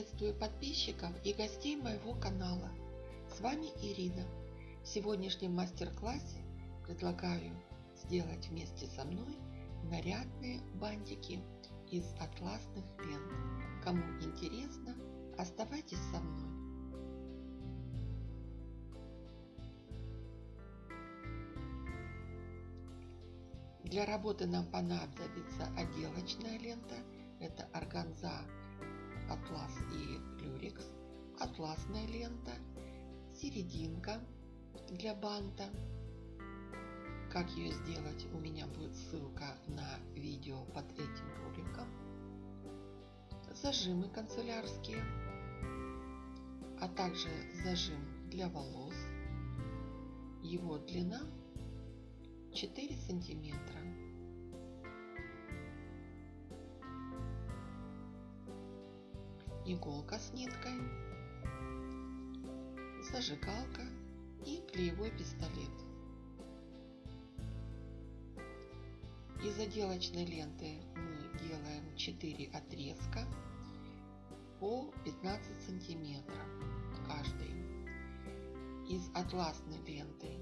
Приветствую подписчиков и гостей моего канала. С вами Ирина. В сегодняшнем мастер-классе предлагаю сделать вместе со мной нарядные бантики из атласных лент. Кому интересно, оставайтесь со мной. Для работы нам понадобится отделочная лента. Это органза, атлас и люрекс. Атласная лента, серединка для банта. Как ее сделать, у меня будет ссылка на видео под этим роликом. Зажимы канцелярские, а также зажим для волос. Его длина 4 сантиметра. Иголка с ниткой, зажигалка и клеевой пистолет. Из отделочной ленты мы делаем 4 отрезка по 15 сантиметров каждый. Из атласной ленты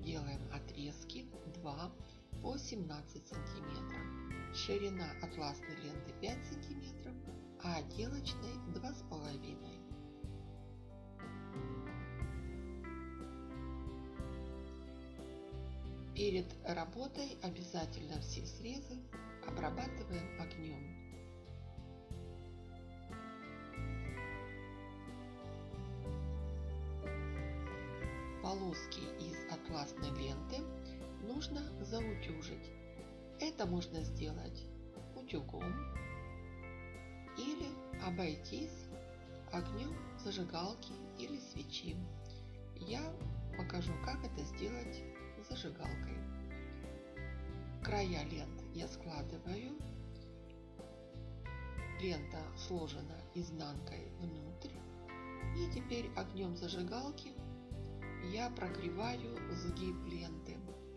делаем отрезки 2 по 17 сантиметров. Ширина атласной ленты 5 сантиметров, а отделочной 2,5. Перед работой обязательно все срезы обрабатываем огнем. Полоски из атласной ленты нужно заутюжить. Это можно сделать утюгом обойтись огнем зажигалки или свечи. Я покажу, как это сделать зажигалкой. Края лент я складываю. Лента сложена изнанкой внутрь. И теперь огнем зажигалки я прогреваю сгиб ленты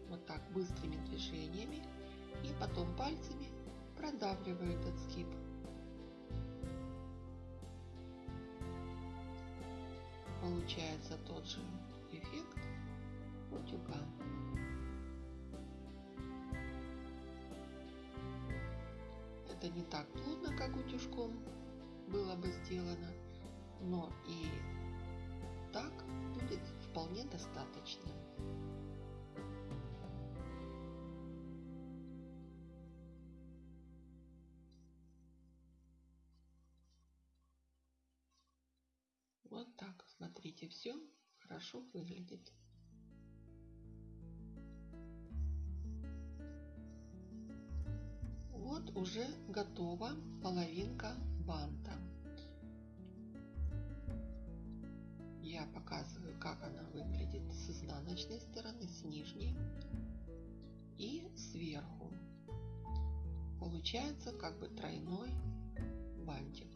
вот так быстрыми движениями и потом пальцами продавливаю этот сгиб. Получается тот же эффект утюга. Это не так плотно, как утюжком было бы сделано, но и так будет вполне достаточно. Смотрите, все хорошо выглядит. Вот уже готова половинка банта. Я показываю, как она выглядит с изнаночной стороны, с нижней и сверху. Получается как бы тройной бантик.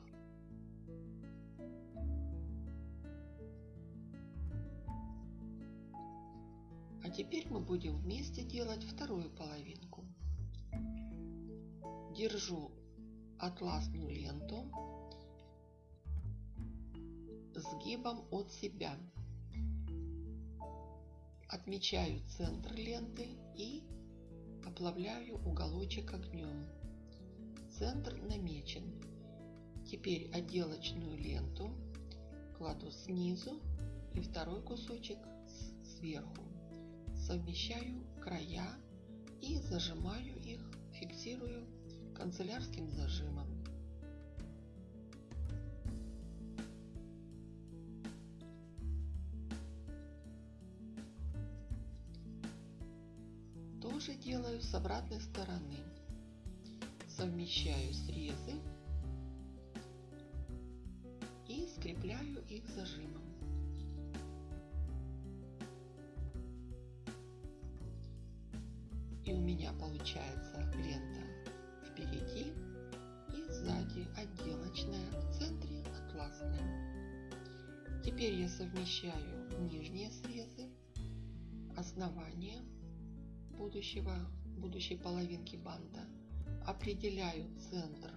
А теперь мы будем вместе делать вторую половинку. Держу атласную ленту сгибом от себя. Отмечаю центр ленты и оплавляю уголочек огнем. Центр намечен. Теперь отделочную ленту кладу снизу и второй кусочек сверху. Совмещаю края и зажимаю их, фиксирую канцелярским зажимом. Тоже делаю с обратной стороны. Совмещаю срезы и скрепляю их зажимом. И у меня получается лента впереди и сзади отделочная, в центре атласная. Теперь я совмещаю нижние срезы, основание будущего, будущей половинки банта, определяю центр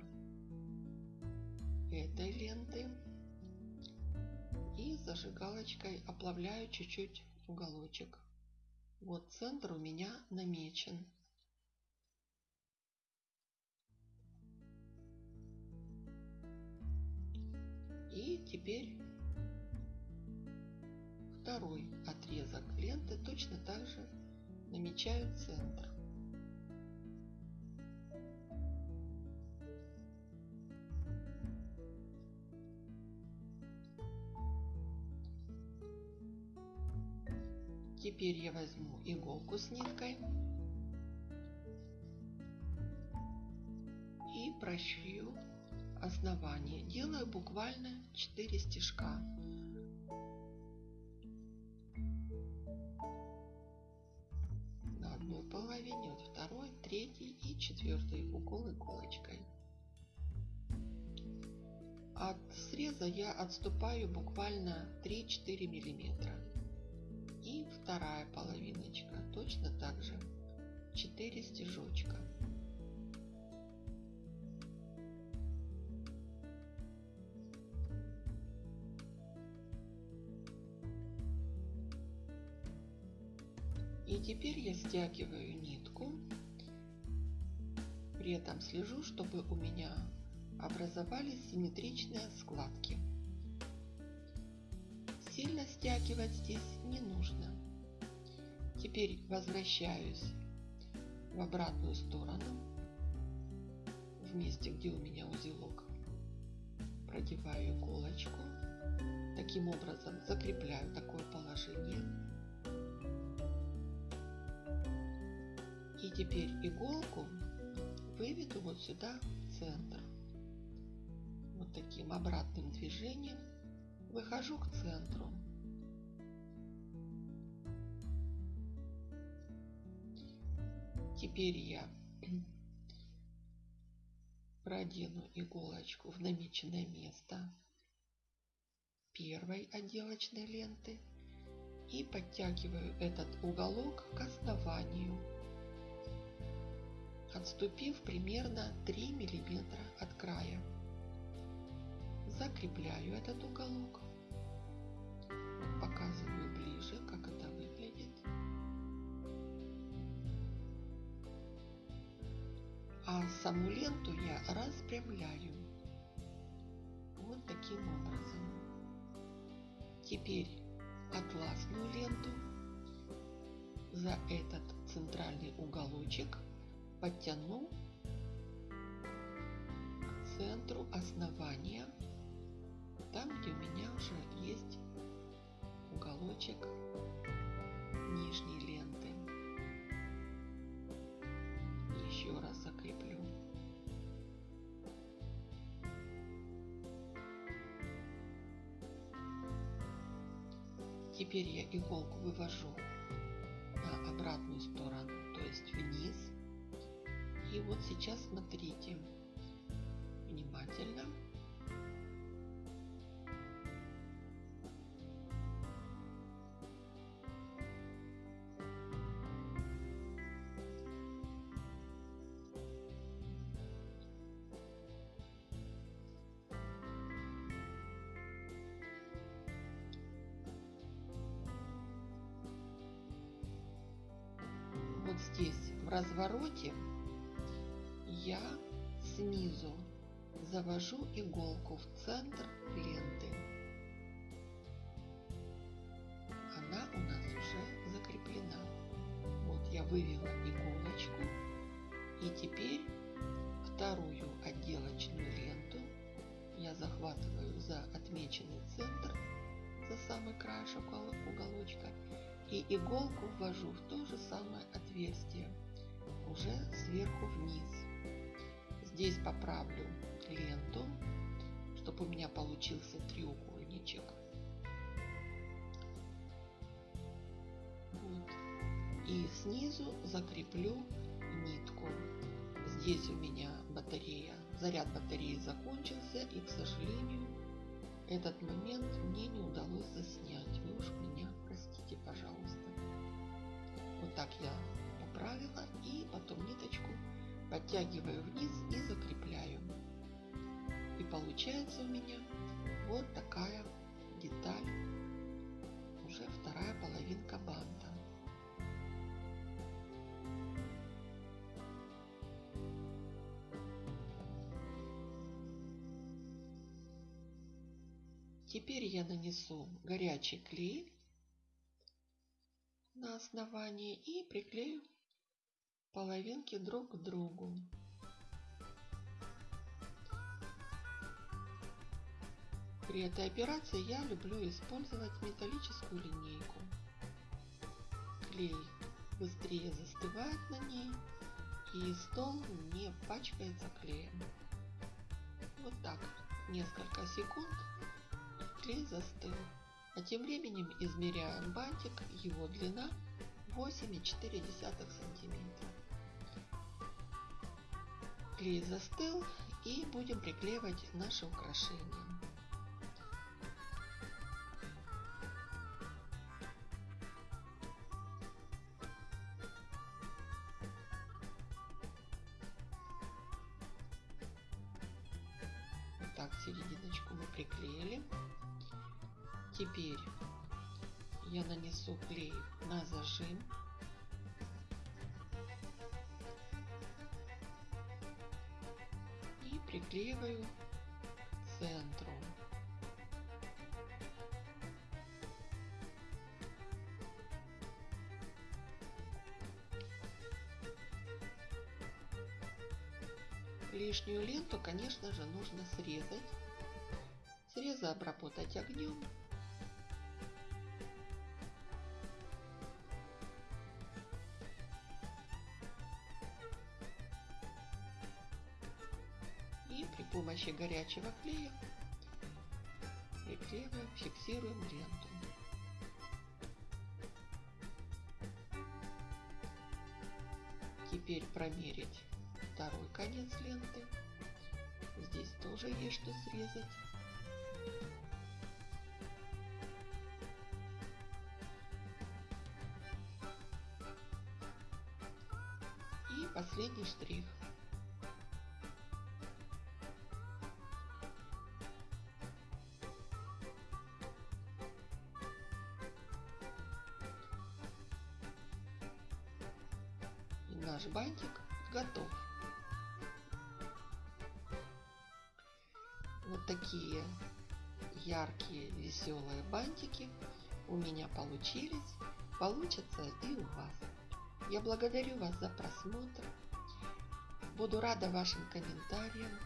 этой ленты И зажигалочкой оплавляю чуть-чуть уголочек. Вот центр у меня намечен. И теперь второй отрезок ленты точно так же намечаю центр. Теперь я возьму иголку с ниткой и прошью основание. Делаю буквально 4 стежка. На одной половине, вот второй, третий и четвертый укол иголочкой. От среза я отступаю буквально 3-4 миллиметра и вторая половиночка точно так же. 4 стежочка. И теперь я стягиваю нитку. При этом слежу чтобы у меня образовались симметричные складки Сильно стягивать здесь не нужно. Теперь возвращаюсь в обратную сторону, в месте, где у меня узелок. Продеваю иголочку. Таким образом закрепляю такое положение. И теперь иголку выведу вот сюда в центр. Вот таким обратным движением Выхожу к центру. Теперь я продену иголочку в намеченное место первой отделочной ленты и подтягиваю этот уголок к основанию, отступив примерно 3 миллиметра от края закрепляю этот уголок. Показываю ближе, как это выглядит. А саму ленту я распрямляю. Вот таким образом. Теперь атласную ленту за этот центральный уголочек подтяну к центру основания там, где у меня уже есть уголочек нижней ленты. Еще раз Теперь я иголку вывожу на обратную сторону, то есть вниз. И вот сейчас смотрите внимательно. Здесь в развороте я снизу завожу иголку в центр ленты. Она у нас уже закреплена. Вот я вывела иголочку и теперь вторую отделочную ленту я захватываю за отмеченный центр, за самый краешек уголочка и иголку ввожу в то же самое отверстие, уже сверху вниз. Здесь поправлю ленту, чтобы у меня получился треугольничек. Вот. И снизу закреплю нитку. Здесь у меня батарея, заряд батареи закончился и, к сожалению, этот момент мне не удалось заснять. Вы уж меня простите, пожалуйста. Вот так я поправила и потом ниточку подтягиваю вниз и закрепляю. И получается у меня вот такая деталь, уже вторая половинка банта. Теперь я нанесу горячий клей на основании и приклею половинки друг к другу. При этой операции я люблю использовать металлическую линейку. Клей быстрее застывает на ней и стол не пачкается клеем. Вот так несколько секунд клей застыл. А тем временем измеряем бантик, его длина 8,4 сантиметра. Клей застыл и будем приклеивать наши украшения. так серединочку мы приклеили. Теперь я нанесу клей на зажим. Приклеиваю к центру. Лишнюю ленту, конечно же, нужно срезать. Срезы обработать огнем. Помощи горячего клея приклеиваем, фиксируем ленту. Теперь промерить второй конец ленты. Здесь тоже есть что срезать. И последний штрих. Наш бантик готов. Вот такие яркие, веселые бантики у меня получились. Получатся и у вас. Я благодарю вас за просмотр. Буду рада вашим комментариям.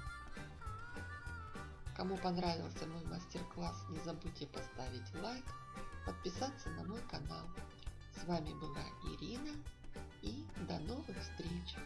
Кому понравился мой мастер-класс, не забудьте поставить лайк, подписаться на мой канал. С вами была Ирина до новых встреч!